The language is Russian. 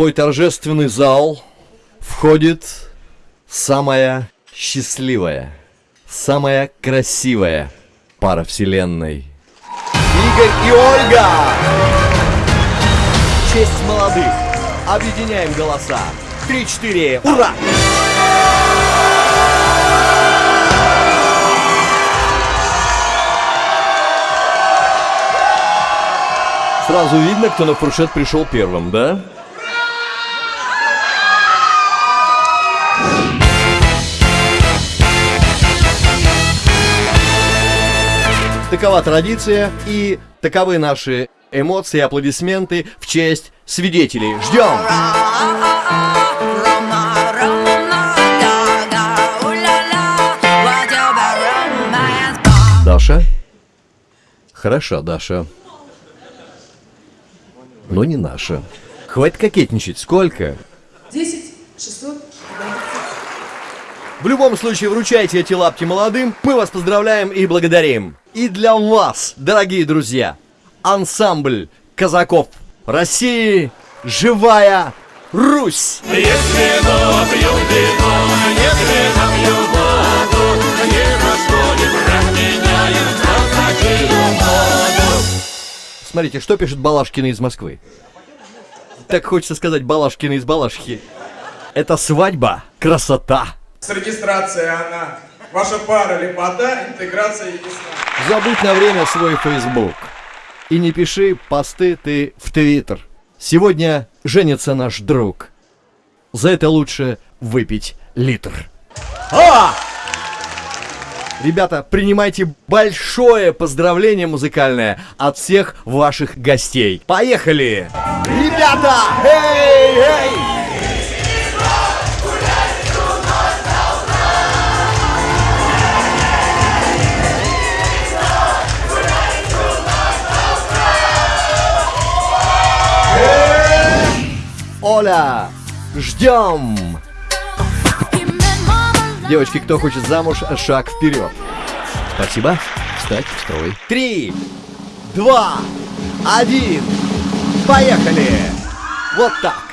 твой торжественный зал входит самая счастливая, самая красивая пара вселенной. Игорь и Ольга! Честь молодых! Объединяем голоса! Три-четыре! Ура! Сразу видно, кто на фуршет пришел первым, да? Такова традиция и таковы наши эмоции, аплодисменты в честь свидетелей. Ждем! Даша? Хороша, Даша. Но не наша. Хватит кокетничать. Сколько? 10 600 В любом случае, вручайте эти лапки молодым. Мы вас поздравляем и благодарим. И для вас, дорогие друзья, ансамбль казаков России «Живая Русь». Если пью вино, если напью воду, не расходим, разменяем казачью моду. Смотрите, что пишет Балашкина из Москвы. Так хочется сказать Балашкина из Балашки. Это свадьба, красота. С регистрацией она. Ваша пара лепота, интеграция ясна. Забудь на время свой Facebook. И не пиши посты ты в Твиттер. Сегодня женится наш друг. За это лучше выпить литр. А! Ребята, принимайте большое поздравление музыкальное от всех ваших гостей. Поехали! Ребята! Эй, эй! Оля, ждем! Девочки, кто хочет замуж, шаг вперед. Спасибо. Встать в строй. Три, два, один. Поехали! Вот так.